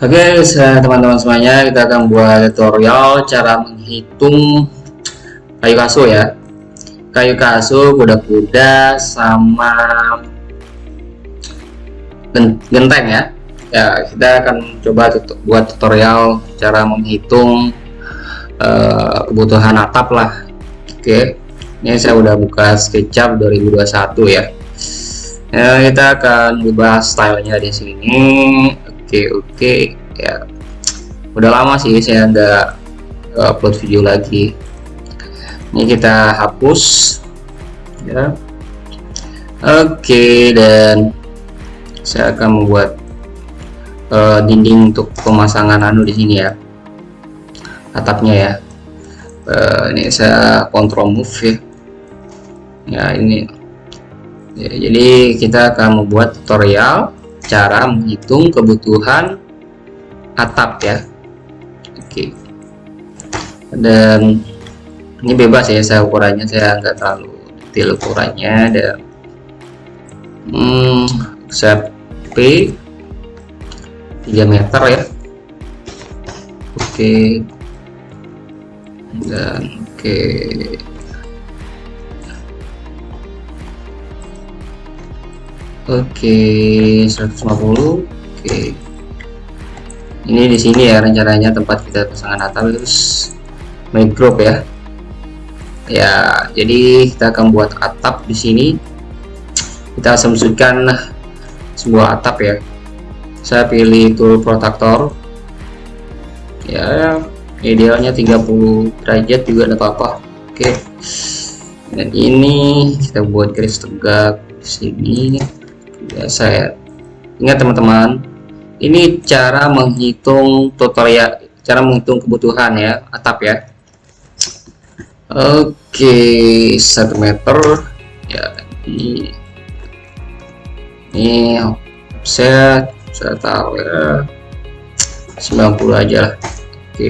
Oke teman-teman semuanya kita akan buat tutorial cara menghitung kayu kasu ya. Kayu kasu kuda-kuda sama genteng ya. Ya kita akan coba buat tutorial cara menghitung uh, kebutuhan atap lah. Oke ini saya udah buka SketchUp 2021 ya. Ya kita akan ubah stylenya di sini oke oke ya. Udah lama sih saya nggak upload video lagi. Ini kita hapus ya. Oke dan saya akan membuat uh, dinding untuk pemasangan anu di sini ya atapnya ya. Uh, ini saya control move ya. Ya ini. Ya, jadi kita akan membuat tutorial cara menghitung kebutuhan atap ya. Oke. Dan ini bebas ya saya ukurannya saya nggak terlalu detail ukurannya. Dan hmm, set P 3 meter ya. Oke. Dan oke Oke, 150. Oke. Ini di sini ya rencananya tempat kita pasangan atap terus group ya. Ya, jadi kita akan buat atap di sini. Kita asumsikan sebuah atap ya. Saya pilih tool protector. Ya, idealnya 30 derajat juga tidak apa-apa. Oke. Dan ini kita buat garis tegak di sini ya saya ingat teman-teman ini cara menghitung tutorial cara menghitung kebutuhan ya atap ya. Oke satu meter. Ya ini ini saya saya tahu ya 90 aja lah. Oke.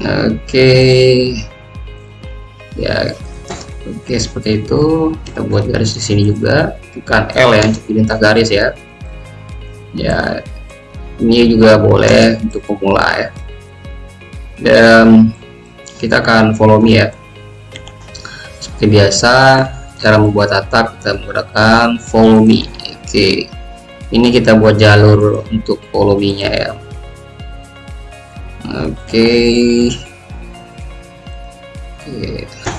Oke. Ya Oke seperti itu. Kita buat garis di sini juga. Bukan L ya untuk lintah garis ya. Ya ini juga boleh untuk pemula ya. Dan kita akan follow me ya. Seperti biasa cara membuat atap kita menggunakan follow me. Oke. Ini kita buat jalur untuk follow me nya ya. Oke. Oke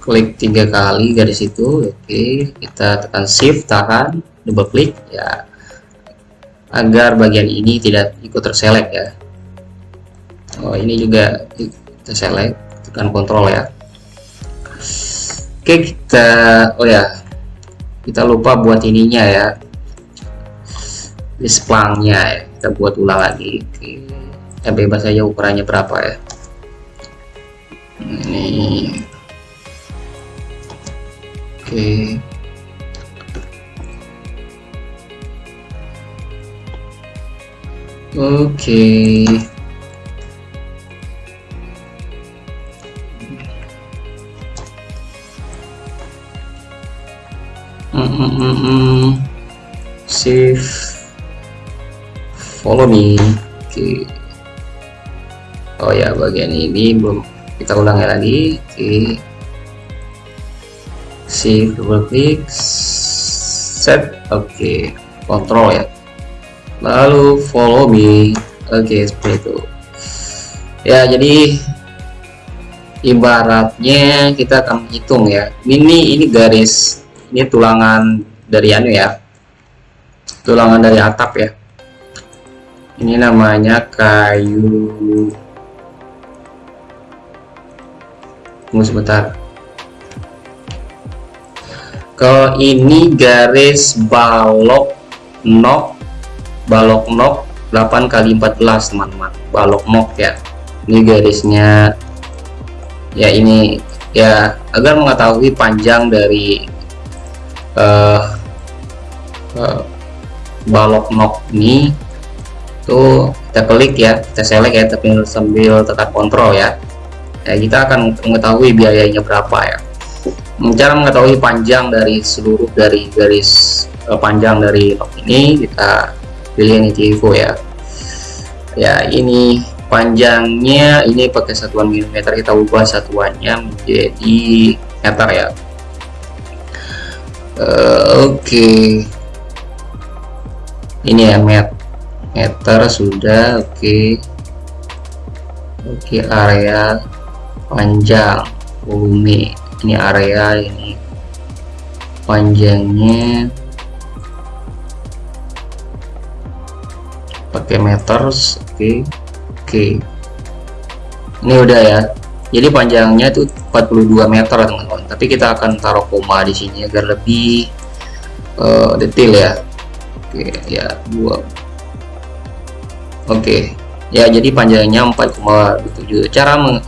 klik tiga kali garis itu oke. Kita tekan shift tahan double klik ya. Agar bagian ini tidak ikut terselect ya. Oh ini juga kita select tekan kontrol ya. Oke kita oh ya. Kita lupa buat ininya ya. Displangnya ya. Kita buat ulang lagi oke. Kita bebas saja ukurannya berapa ya. Ini Oke. Oke. Mm -mm -mm. Save. Follow me. Oke. Oh ya, bagian ini belum kita ulangi lagi. Oke shift double klik set oke okay. kontrol ya. Lalu follow me oke okay, seperti itu. Ya jadi ibaratnya kita akan hitung ya. Ini ini garis ini tulangan dari anu ya. Tulangan dari atap ya. Ini namanya kayu. Tunggu sebentar kalau ini garis balok nok balok nok 8 kali 14 teman-teman. Balok nok ya. Ini garisnya ya ini ya agar mengetahui panjang dari uh, uh, balok nok ini tuh kita klik ya kita select ya tapi sambil tekan kontrol ya. Ya kita akan mengetahui biayanya berapa ya cara mengetahui panjang dari seluruh dari garis uh, panjang dari nok ini kita pilih ini info ya ya ini panjangnya ini pakai satuan milimeter kita ubah satuannya menjadi meter ya uh, oke okay. ini ya met meter sudah oke okay. oke okay, area panjang volume ini area ini. Panjangnya. Pakai meters oke. Okay. oke. Okay. ini udah ya. Jadi panjangnya itu 42 meter teman-teman. Tapi kita akan taruh koma di sini agar lebih uh, detail ya. Oke okay, ya dua. Oke. Okay. ya jadi panjangnya 4,7 cara meng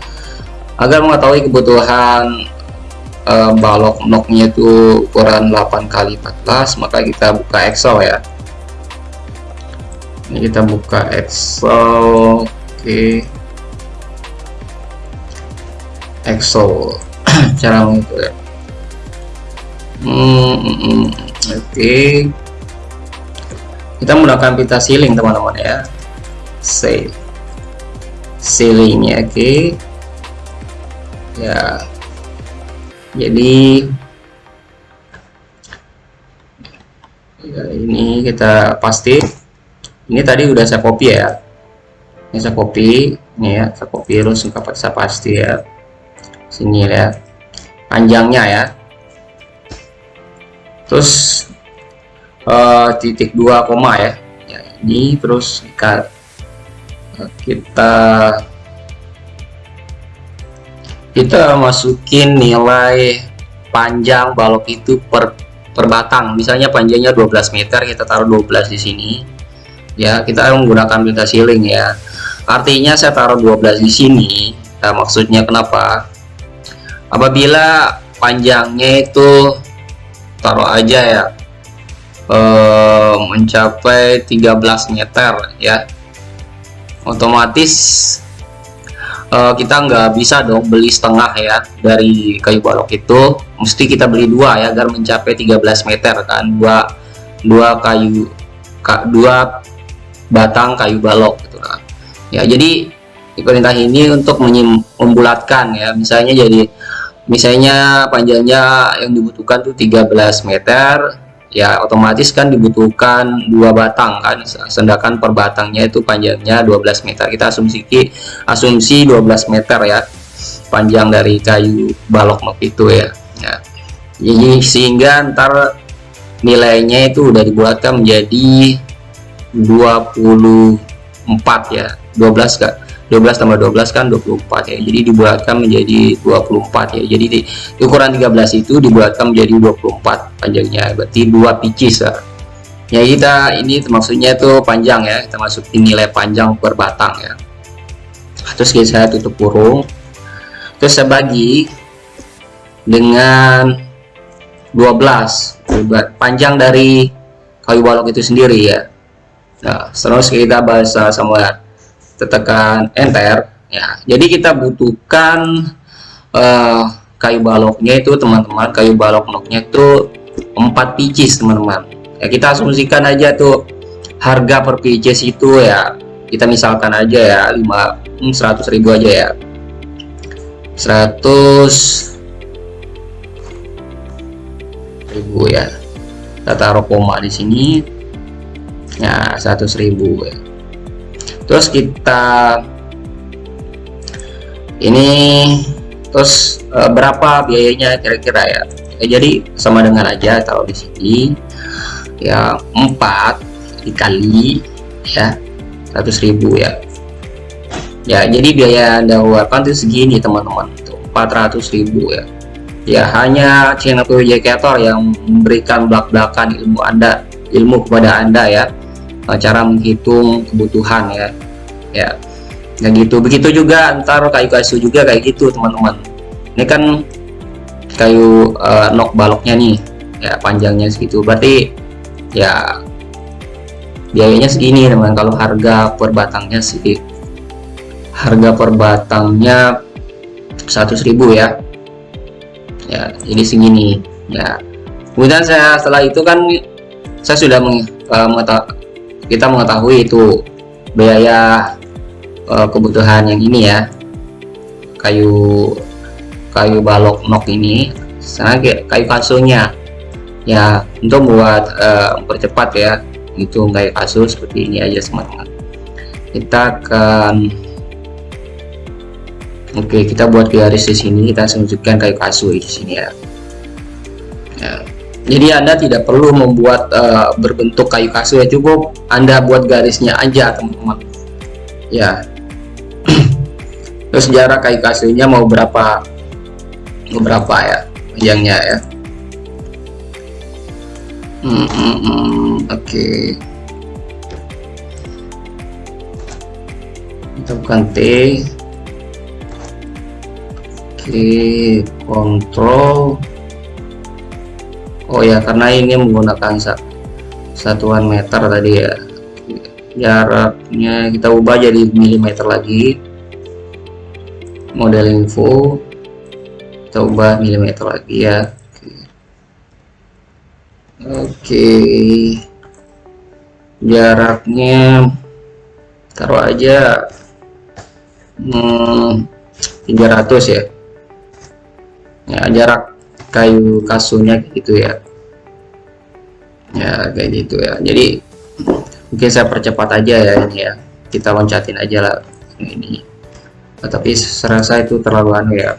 agar mengetahui kebutuhan uh, balok noknya itu ukuran 8 kali 14 maka kita buka Excel ya ini kita buka Excel oke okay. Excel cara mengikuti ya. hmm, hmm, hmm. oke okay. kita menggunakan pita ceiling teman-teman ya save ceilingnya oke okay. ya jadi ya, ini kita pasti ini tadi udah saya copy ya. Ini saya copy ini ya saya copy terus saya pasti ya. Sini ya panjangnya ya. Terus uh, titik dua koma ya. ya ini terus kita kita kita masukin nilai panjang balok itu per per batang. Misalnya panjangnya 12 meter kita taruh 12 di sini. Ya kita menggunakan data ceiling ya. Artinya saya taruh 12 di sini. Nah, maksudnya kenapa? Apabila panjangnya itu taruh aja ya eh, mencapai 13 meter ya otomatis uh, kita nggak bisa dong beli setengah ya dari kayu balok itu. Mesti kita beli dua ya agar mencapai 13 meter kan. Dua dua kayu ka, dua batang kayu balok gitu kan. Ya jadi perintah ini untuk membulatkan ya. Misalnya jadi misalnya panjangnya yang dibutuhkan tuh 13 meter ya otomatis kan dibutuhkan dua batang kan. Sedangkan per batangnya itu panjangnya 12 meter. Kita asumsi asumsi 12 meter ya panjang dari kayu balok nok itu ya, ya. jadi sehingga ntar nilainya itu udah dibuatkan menjadi 24 ya. 12 kak 12 tambah 12 kan 24 ya. Jadi dibuatkan menjadi 24 ya. Jadi di, ukuran 13 itu dibuatkan menjadi 24 panjangnya. Berarti dua picis ya. ya kita ini maksudnya itu panjang ya. Kita masukin nilai panjang per batang ya. Terus saya tutup kurung terus saya bagi dengan 12 panjang dari kayu balok itu sendiri ya. Nah terus kita bahasa sama tekan enter ya. Jadi kita butuhkan uh, kayu baloknya itu teman-teman kayu balok noknya itu 4 pieces teman-teman. Ya kita asumsikan aja tuh harga per pieces itu ya. Kita misalkan aja ya 5 100 hmm, ribu aja ya. 100 ribu ya. Kita taruh koma di sini. Ya 100 ribu ya terus kita ini terus e, berapa biayanya kira-kira ya? ya jadi sama dengan aja taruh di sini ya 4 dikali ya 100.000 ya. Ya jadi biaya anda keluarkan itu segini teman-teman. 400.000 ya. Ya hanya channel projector yang memberikan belak-belakan ilmu anda ilmu kepada anda ya cara menghitung kebutuhan ya. Ya yang gitu. Begitu juga ntar kayu kayu juga kayak gitu teman-teman. Ini kan kayu uh, nok baloknya nih ya panjangnya segitu. Berarti ya biayanya segini teman kalau harga per batangnya sih harga per batangnya 100.000 ya. Ya ini segini ya. Kemudian saya setelah itu kan saya sudah meng, uh, mengetahui, kita mengetahui itu biaya uh, kebutuhan yang ini ya. Kayu kayu balok nok ini sana kayu kasunya ya untuk buat uh, percepat ya itu kayu kasu seperti ini aja teman-teman kita akan oke kita buat garis di sini kita tunjukkan kayu kasu di sini ya. Jadi anda tidak perlu membuat uh, berbentuk kayu kasu ya cukup. Anda buat garisnya aja teman-teman. Ya. Terus jarak kayu kasunya mau berapa berapa ya panjangnya ya? Hmm, hmm, hmm. oke. Okay. kita bukan T. Oke kontrol oh ya karena ini menggunakan satuan meter tadi ya. Jaraknya kita ubah jadi milimeter lagi. Model info kita ubah milimeter lagi ya. Oke. Jaraknya taruh aja hmm, 300 ya. Ya jarak kayu kasunya gitu ya ya kayak gitu ya. Jadi mungkin saya percepat aja ya ini ya. Kita loncatin aja lah ini. Nah, tapi serasa itu terlalu anu ya.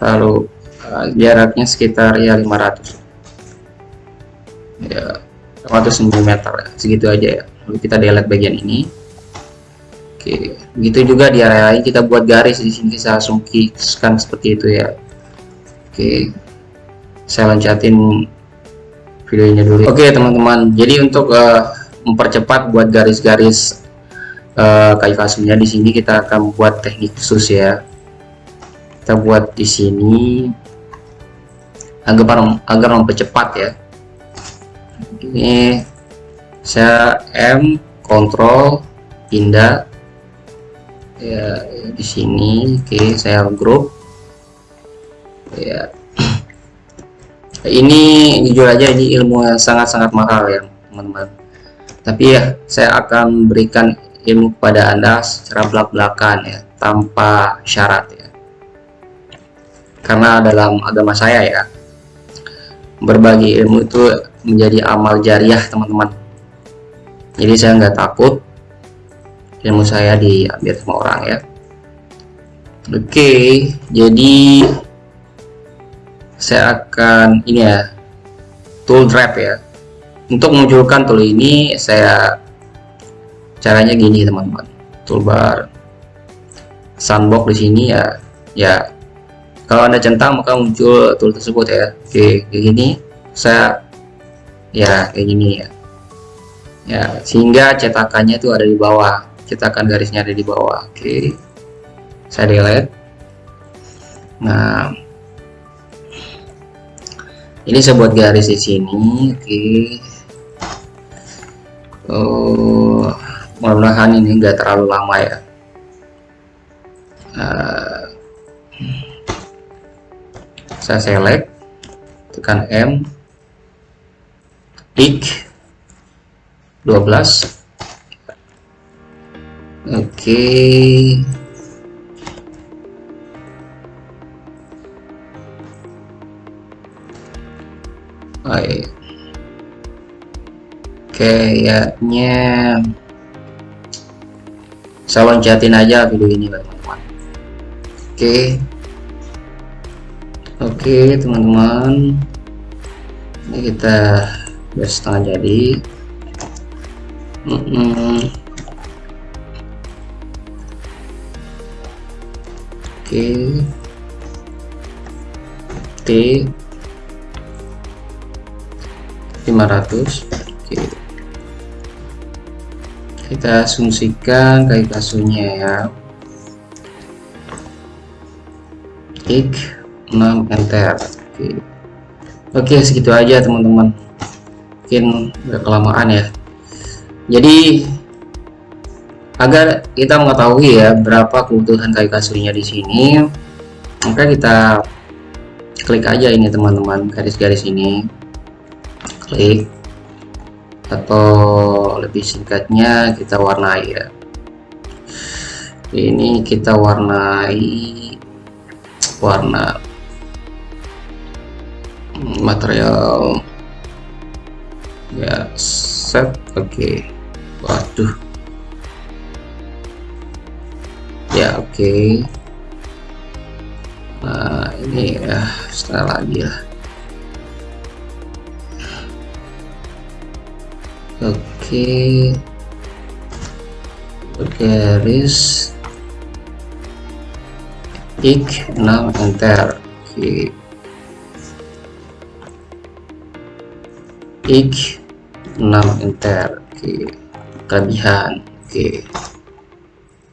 Lalu uh, jaraknya sekitar ya 500 ya 500 mm segitu aja ya. Lalu kita delete bagian ini. Oke begitu juga di area lain kita buat garis di sini saya langsung klikkan seperti itu ya. Oke saya loncatin videonya dulu. Oke teman-teman. Jadi untuk uh, mempercepat buat garis-garis uh, kayu kasunya di sini kita akan buat teknik khusus ya. Kita buat di sini agar agar mempercepat ya. Ini saya M kontrol pindah. Ya di sini oke saya grup ya ini jujur aja ini ilmu yang sangat-sangat mahal ya teman-teman. Tapi ya saya akan berikan ilmu kepada anda secara belak-belakan ya tanpa syarat ya. Karena dalam agama saya ya berbagi ilmu itu menjadi amal jariah teman-teman. Jadi saya nggak takut ilmu saya diambil sama orang ya. Oke jadi saya akan ini ya tool drag ya. Untuk munculkan tool ini saya caranya gini teman-teman. Toolbar sandbox di sini ya ya. Kalau anda centang maka muncul tool tersebut ya. Oke kayak gini. Saya ya kayak gini ya. Ya sehingga cetakannya itu ada di bawah. Cetakan garisnya ada di bawah. Oke. Saya delete. Nah ini saya buat garis di sini oke okay. oh mudah-mudahan ini enggak terlalu lama ya uh, saya select tekan M klik 12 oke okay. Baik kayaknya saya loncatin aja video ini teman-teman oke. Oke teman-teman. Ini kita udah setengah jadi. Mm -mm. oke. T 500 Oke. kita asumsikan kayak kasunya ya. Klik 6 enter Oke. Oke segitu aja teman-teman. Mungkin udah kelamaan ya. Jadi agar kita mengetahui ya berapa kebutuhan kayu kasunya di sini maka kita klik aja ini teman-teman garis-garis ini klik. Atau lebih singkatnya kita warnai ya. Ini kita warnai warna material ya set. Oke. Okay. waduh. Ya oke. Okay. nah ini ya setelah lagi ya oke okay. garis ik 6 enter oke okay. ik 6 enter oke okay. kelebihan oke okay.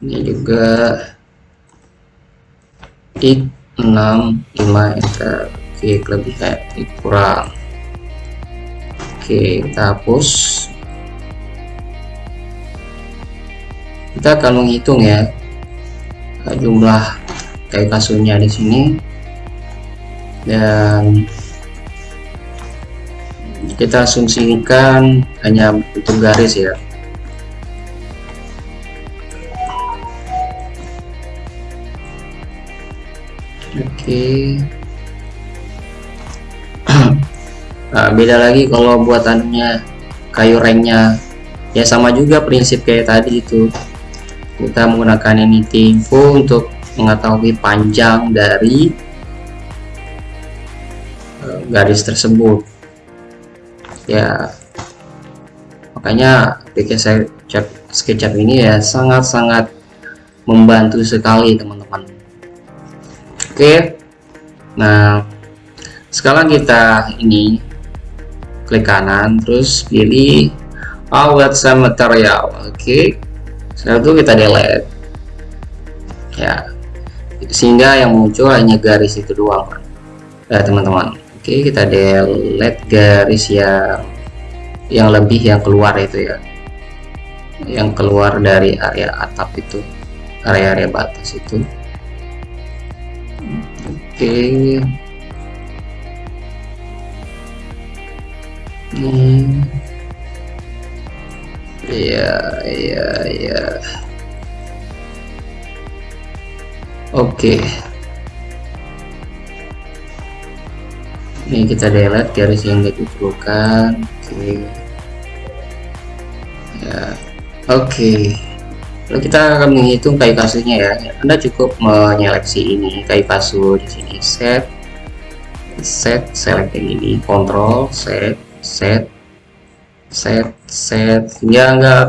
ini juga ik 6 5 enter oke okay. kelebihan ik kurang oke okay, kita hapus kita akan menghitung ya jumlah kayu kasurnya di sini dan kita asumsikan hanya bentuk garis ya. Oke. Okay. nah, beda lagi kalau buat anunya kayu rengnya. Ya sama juga prinsip kayak tadi itu kita menggunakan anything info untuk mengetahui panjang dari uh, garis tersebut. Ya makanya aplikasi SketchUp ini ya sangat-sangat membantu sekali teman-teman. Oke nah sekarang kita ini klik kanan terus pilih awet material oke setelah itu kita delete. Ya. Sehingga yang muncul hanya garis itu doang ya teman-teman. Oke kita delete garis yang yang lebih yang keluar itu ya. Yang keluar dari area atap itu area-area batas itu. Oke. Hmm. Iya iya iya. Oke. Ini kita delete garis yang tidak diperlukan oke. Okay. ya. Oke. Okay. lalu kita akan menghitung kayu kasusnya ya. Anda cukup menyeleksi ini kayu kasur di sini. Set. Set select yang ini. Control set set set set. Sehingga enggak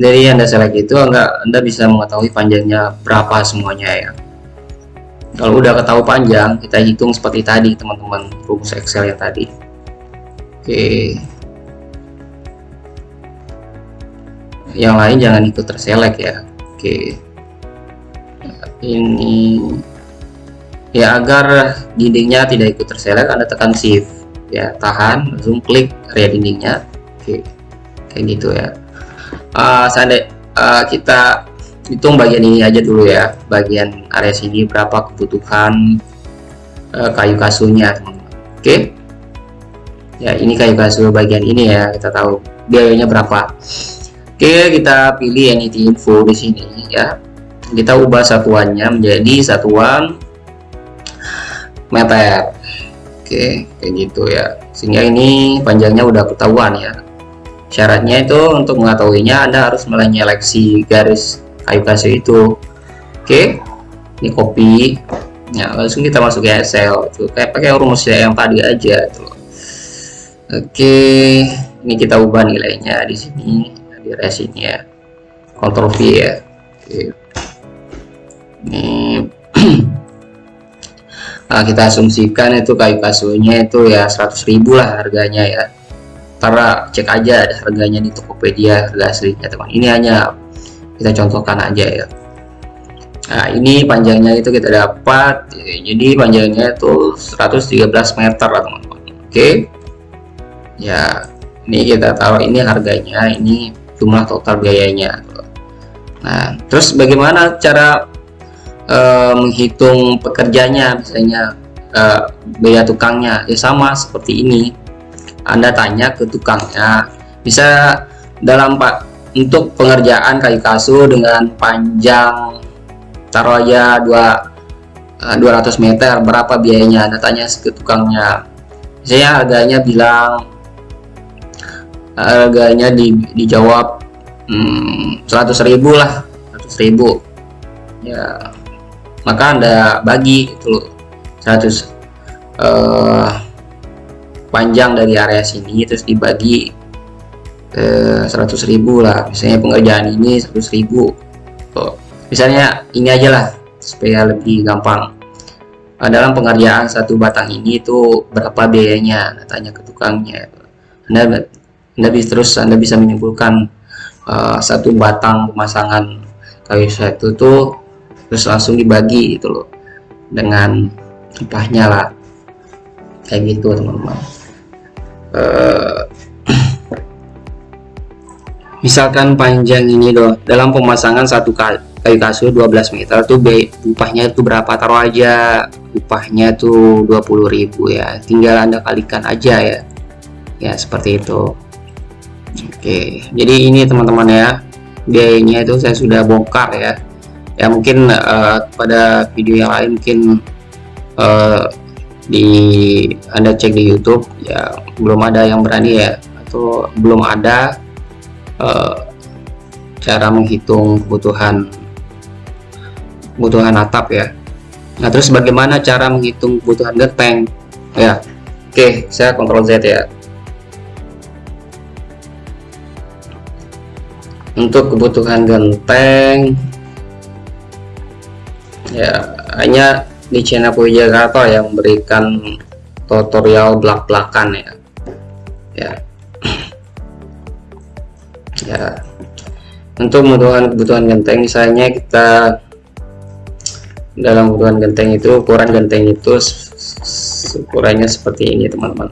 dari anda select itu enggak anda bisa mengetahui panjangnya berapa semuanya ya. Kalau udah ketahui panjang kita hitung seperti tadi teman-teman rumus Excel yang tadi. Oke. Yang lain jangan ikut terselect ya. Oke. Ini. Ya agar dindingnya tidak ikut terselect anda tekan shift. Ya tahan zoom klik area dindingnya oke kayak gitu ya. Uh, seandainya uh, kita hitung bagian ini aja dulu ya. Bagian area sini berapa kebutuhan uh, kayu kasurnya oke? Okay? ya ini kayu kasur bagian ini ya kita tahu biayanya berapa. Oke okay, kita pilih anything info di sini ya. Kita ubah satuannya menjadi satuan meter. Oke okay, kayak gitu ya. Sehingga ini panjangnya udah ketahuan ya syaratnya itu untuk mengetahuinya Anda harus menyeleksi garis kayu kasih itu. Oke ini copy. Ya langsung kita masuk ke Excel tuh kayak pakai rumus yang tadi aja tuh oke ini kita ubah nilainya di sini di resini ya. Ctrl V ya. Oke. Ini nah, kita asumsikan itu kayu kasurnya itu ya 100.000 lah harganya ya karena cek aja ada harganya di Tokopedia harga aslinya teman ini hanya kita contohkan aja ya. Nah ini panjangnya itu kita dapat. Jadi panjangnya itu 113 meter teman-teman. Oke? Ya ini kita tahu ini harganya ini jumlah total biayanya. Nah terus bagaimana cara uh, menghitung pekerjanya? Misalnya uh, biaya tukangnya. Ya sama seperti ini anda tanya ke tukangnya. Bisa dalam pak untuk pengerjaan kayu kasu dengan panjang taruh aja 2 200 eh, meter berapa biayanya? Anda tanya ke tukangnya. Saya harganya bilang harganya di, dijawab hmm, 100.000 lah 100.000 ya maka anda bagi itu loh 100 uh, panjang dari area sini terus dibagi eh, 100.000 lah. Misalnya pengerjaan ini 100.000 tuh. Misalnya ini aja lah supaya lebih gampang. Nah, dalam pengerjaan satu batang ini itu berapa biayanya? Nah, tanya ke tukangnya. Anda, anda bisa terus anda bisa menyimpulkan uh, satu batang pemasangan kayu satu tuh terus langsung dibagi gitu loh dengan upahnya lah. Kayak gitu teman-teman uh, misalkan panjang ini loh dalam pemasangan satu kayu kasur 12 meter tuh upahnya itu berapa? Taruh aja upahnya tuh 20.000 ya. Tinggal anda kalikan aja ya. Ya seperti itu. Oke jadi ini teman-teman ya biayanya itu saya sudah bongkar ya. Ya mungkin uh, pada video yang lain mungkin uh, di anda cek di YouTube ya belum ada yang berani ya atau belum ada uh, cara menghitung kebutuhan kebutuhan atap ya. Nah terus bagaimana cara menghitung kebutuhan genteng? Ya oke saya kontrol Z ya. Untuk kebutuhan genteng ya hanya di channel Puji Jakarta yang memberikan tutorial belak-belakan ya. Ya. Ya. Untuk kebutuhan kebutuhan genteng misalnya kita dalam kebutuhan genteng itu ukuran genteng itu ukurannya seperti ini teman-teman.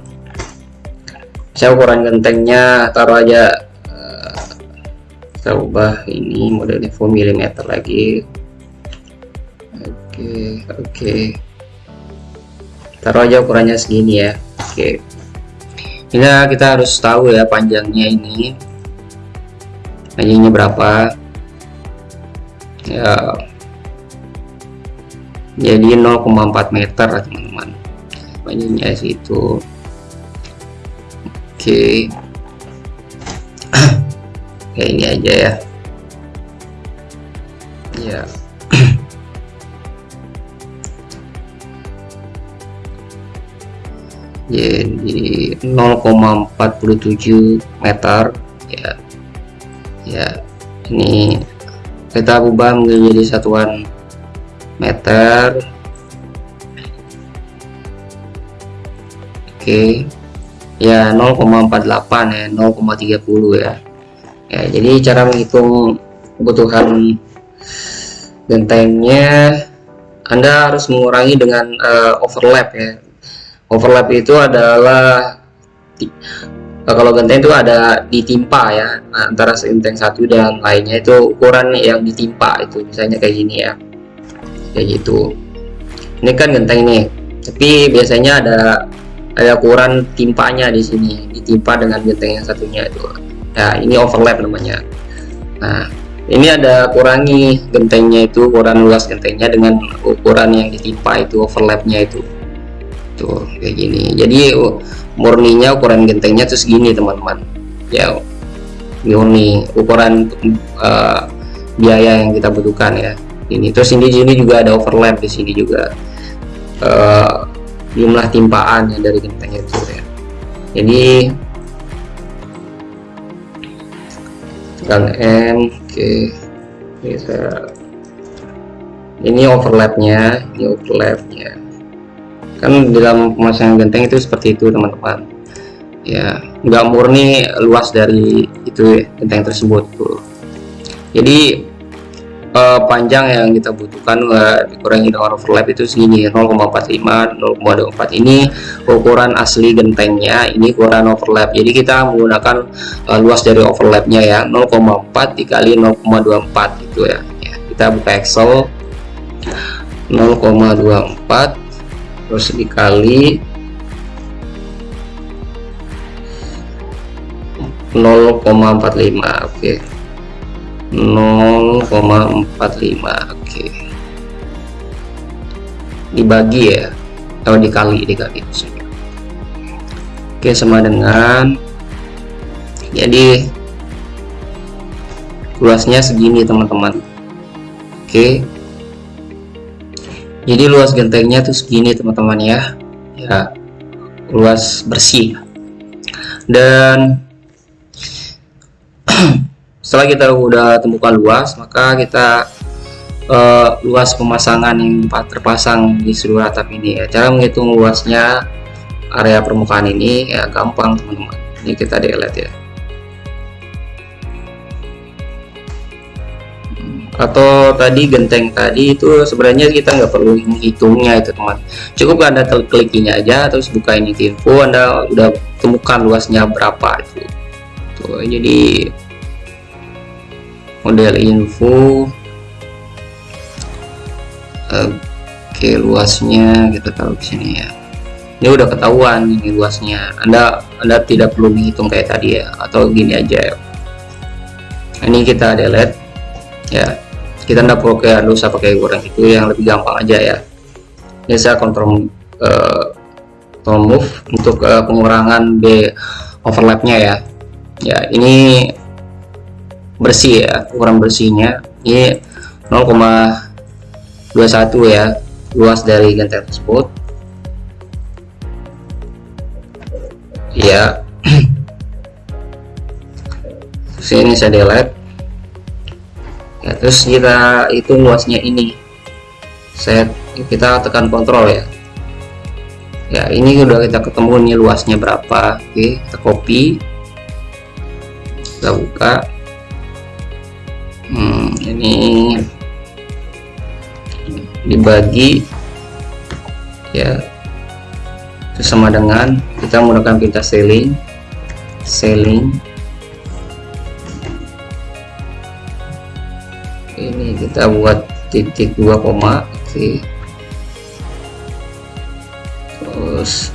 Saya ukuran gentengnya taruh aja uh, kita ubah ini modelnya full milimeter lagi oke oke. Taruh aja ukurannya segini ya. Oke. Ini kita harus tahu ya panjangnya ini. Panjangnya berapa? Ya. Jadi 0,4 meter teman-teman. Panjangnya situ. Oke. Kayak ini aja ya. Ya jadi 0,47 meter. Ya. Ya. Ini kita ubah menjadi satuan meter. Oke. Ya 0,48 ya 0,30 ya. Ya jadi cara menghitung kebutuhan gentengnya anda harus mengurangi dengan uh, overlap ya overlap itu adalah uh, kalau genteng itu ada ditimpa ya antara genteng satu dan lainnya itu ukuran yang ditimpa itu misalnya kayak gini ya. Kayak gitu. Ini kan genteng nih tapi biasanya ada ada ukuran timpanya di sini ditimpa dengan genteng yang satunya itu. Ya ini overlap namanya. Nah ini ada kurangi gentengnya itu ukuran luas gentengnya dengan ukuran yang ditimpa itu overlapnya itu tuh kayak gini. Jadi murninya ukuran gentengnya tuh segini teman-teman. Ya murni ukuran uh, biaya yang kita butuhkan ya. Ini terus ini sini juga ada overlap di sini juga. Uh, jumlah timpaan dari genteng itu ya. Jadi tekan M oke. Okay. ini overlapnya ini overlapnya kan dalam pemasangan genteng itu seperti itu teman-teman. Ya nggak murni luas dari itu genteng tersebut tuh jadi eh, panjang yang kita butuhkan uh, dikurangi dengan overlap itu segini 0,45 0,24 ini ukuran asli gentengnya ini ukuran overlap. Jadi kita menggunakan uh, luas dari overlapnya ya 0,4 dikali 0,24 itu ya. ya kita buka Excel 0,24 terus dikali. 0,45 oke. 0,45 oke. Dibagi ya atau dikali dikali. Oke sama dengan jadi luasnya segini teman-teman. Oke jadi luas gentengnya tuh segini teman-teman ya. Ya luas bersih. Dan setelah kita udah temukan luas maka kita uh, luas pemasangan yang terpasang di seluruh atap ini. Ya cara menghitung luasnya area permukaan ini ya gampang teman-teman. Ini kita delete ya atau tadi genteng tadi itu sebenarnya kita nggak perlu menghitungnya itu teman. Cukup anda klik ini aja terus buka ini info anda udah temukan luasnya berapa itu. Tuh jadi model info. Oke luasnya kita taruh di sini ya. Ini udah ketahuan ini luasnya. Anda anda tidak perlu menghitung kayak tadi ya atau gini aja ya. Ini kita delete ya kita tidak perlu kayak usah pakai goreng itu yang lebih gampang aja ya. Ini saya kontrol uh, move untuk uh, pengurangan B overlapnya ya. Ya ini bersih ya ukuran bersihnya. Ini 0,21 ya luas dari genteng tersebut. Ya sini saya delete ya terus kita itu luasnya ini. Saya kita tekan kontrol ya. Ya ini udah kita ketemu nih luasnya berapa. Oke kita copy. Kita buka. Hmm, ini dibagi. Ya itu sama dengan kita menggunakan pintas selling. Selling kita buat titik dua koma oke. Terus.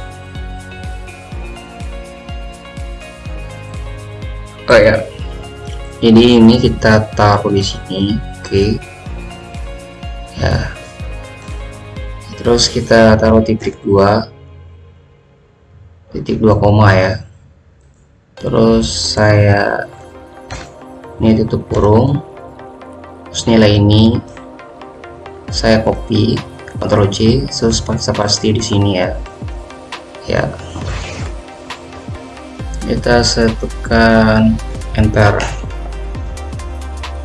Oh ya. Jadi ini kita taruh di sini oke. Ya. Terus kita taruh titik dua. Titik dua koma ya. Terus saya ini tutup kurung terus nilai ini saya copy Ctrl C terus paksa pasti di sini ya. Ya. Kita saya tekan enter.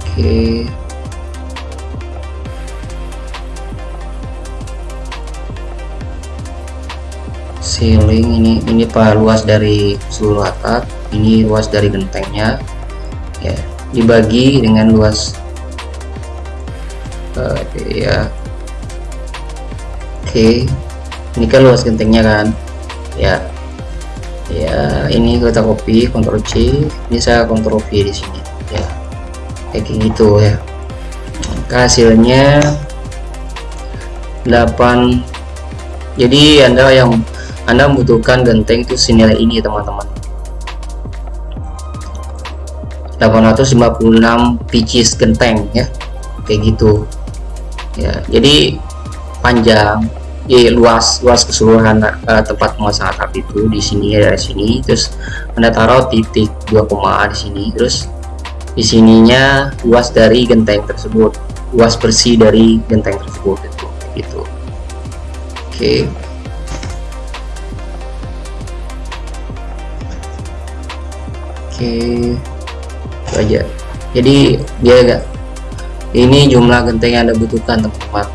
Oke. Ceiling ini ini pak luas dari seluruh atap ini luas dari gentengnya. Ya dibagi dengan luas uh, ya oke. Okay. ini kan luas gentengnya kan? Ya. Ya ini kita copy Ctrl C. Ini saya Ctrl V di sini. Ya. Kayak gitu ya. Hasilnya 8 jadi anda yang anda membutuhkan genteng itu senilai ini teman-teman. 856 pcs genteng ya. Kayak gitu ya jadi panjang ya, luas luas keseluruhan uh, tempat pemasangan atap itu di sini ya dari sini terus anda taruh titik 2, di sini terus di sininya luas dari genteng tersebut luas bersih dari genteng tersebut itu gitu oke okay. oke okay. itu aja jadi dia agak ini jumlah genteng yang anda butuhkan teman-teman.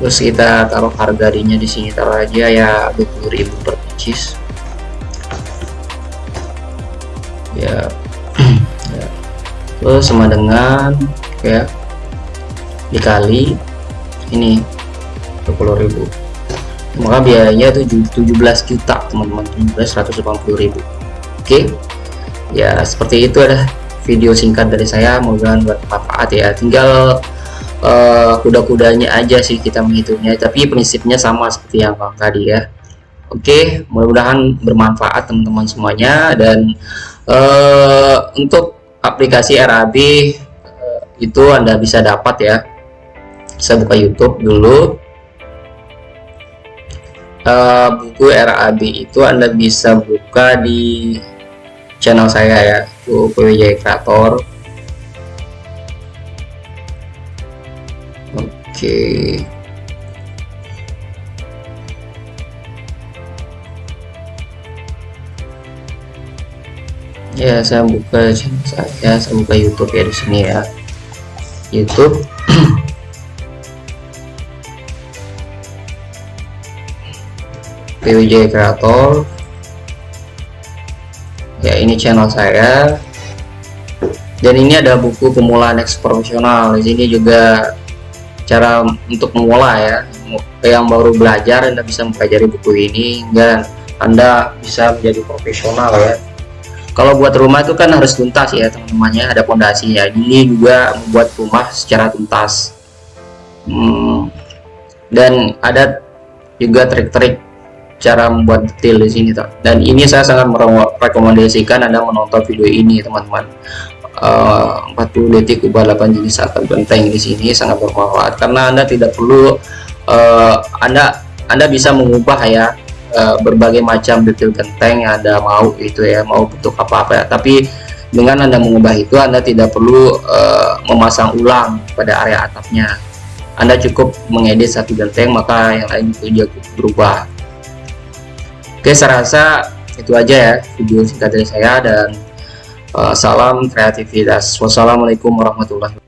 Terus kita taruh harga dirinya di sini taruh aja ya 20.000 per pieces ya, ya. Terus sama dengan ya dikali ini 20.000 maka biayanya itu 17 juta teman-teman. 17 180.000 oke. Ya seperti itu ada video singkat dari saya mudah-mudahan bermanfaat ya. Tinggal uh, kuda-kudanya aja sih kita menghitungnya tapi prinsipnya sama seperti yang bang tadi ya. Oke mudah-mudahan bermanfaat teman-teman semuanya. Dan uh, untuk aplikasi RAB uh, itu anda bisa dapat ya. Saya buka YouTube dulu. Uh, buku RAB itu anda bisa buka di channel saya ya itu PWJ Creator. Oke. Okay. ya saya buka channel saya saya buka YouTube ya di sini ya. YouTube. PWJ Creator ya ini channel saya. Dan ini ada buku pemulaan profesional. Di sini juga cara untuk memulai ya. Yang baru belajar anda bisa mempelajari buku ini hingga anda bisa menjadi profesional ya. Kalau buat rumah itu kan harus tuntas ya teman-temannya. Ada pondasinya ini juga membuat rumah secara tuntas. Hmm, dan ada juga trik-trik cara membuat detail di sini toh. dan ini saya sangat merekomendasikan anda menonton video ini teman-teman. Uh, 40 detik ubah 8 jenis atap genteng di sini sangat bermanfaat karena anda tidak perlu uh, anda anda bisa mengubah ya uh, berbagai macam detail genteng yang anda mau itu ya mau bentuk apa-apa ya. Tapi dengan anda mengubah itu anda tidak perlu uh, memasang ulang pada area atapnya. Anda cukup mengedit satu genteng maka yang lain itu juga berubah oke saya rasa itu aja ya video singkat dari saya dan uh, salam kreativitas. Wassalamualaikum warahmatullahi